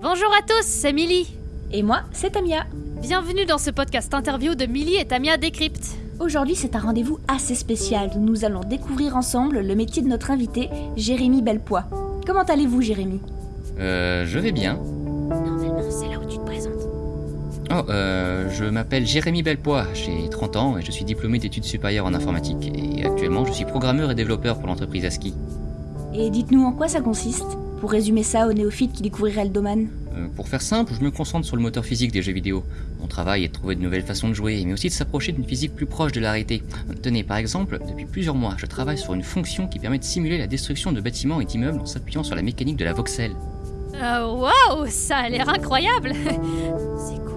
Bonjour à tous, c'est Milly. Et moi, c'est Tamia. Bienvenue dans ce podcast interview de Milly et Tamia Décrypte. Aujourd'hui, c'est un rendez-vous assez spécial où nous allons découvrir ensemble le métier de notre invité, Jérémy Belpois. Comment allez-vous, Jérémy? Euh, je vais bien. Normalement, c'est là où tu te présentes. Oh, euh, je m'appelle Jérémy Belpois, j'ai 30 ans et je suis diplômé d'études supérieures en informatique. Et actuellement, je suis programmeur et développeur pour l'entreprise ASCII. Et dites-nous en quoi ça consiste? Pour résumer ça aux néophytes qui découvriraient le domaine. Euh, pour faire simple, je me concentre sur le moteur physique des jeux vidéo. Mon travail est de trouver de nouvelles façons de jouer, mais aussi de s'approcher d'une physique plus proche de la réalité. Tenez, par exemple, depuis plusieurs mois, je travaille sur une fonction qui permet de simuler la destruction de bâtiments et d'immeubles en s'appuyant sur la mécanique de la voxel. Euh, Waouh, ça a l'air incroyable. c'est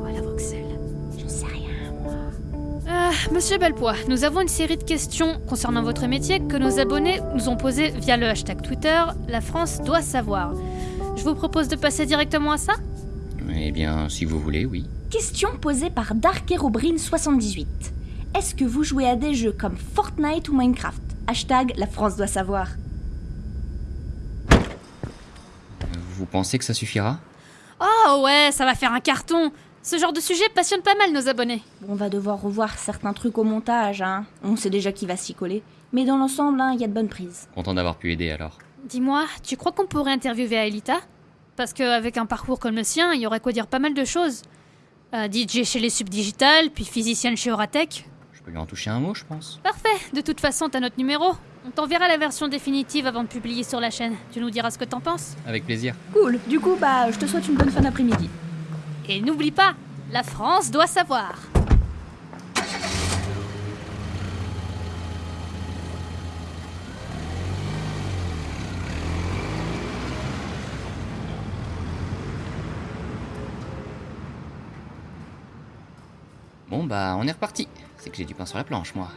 Monsieur Belpois, nous avons une série de questions concernant votre métier que nos abonnés nous ont posées via le hashtag Twitter La France doit savoir. Je vous propose de passer directement à ça? Eh bien, si vous voulez, oui. Question posée par Darkerobrine78. Est-ce que vous jouez à des jeux comme Fortnite ou Minecraft? Hashtag La France doit savoir. Vous pensez que ça suffira? Oh ouais, ça va faire un carton. Ce genre de sujet passionne pas mal nos abonnés. Bon, on va devoir revoir certains trucs au montage, hein. On sait déjà qui va s'y coller. Mais dans l'ensemble, hein, il y a de bonnes prises. Content d'avoir pu aider alors. Dis-moi, tu crois qu'on pourrait interviewer Aelita? Parce qu'avec un parcours comme le sien, il y aurait quoi dire pas mal de choses. Euh, DJ chez les Subdigital, puis physicienne chez Oratech. Je peux lui en toucher un mot, je pense. Parfait, de toute façon, t'as notre numéro. On t'enverra la version définitive avant de publier sur la chaîne. Tu nous diras ce que t'en penses. Avec plaisir. Cool, du coup, bah, je te souhaite une bonne fin d'après-midi. Et n'oublie pas, la France doit savoir. Bon bah, on est reparti. C'est que j'ai du pain sur la planche, moi.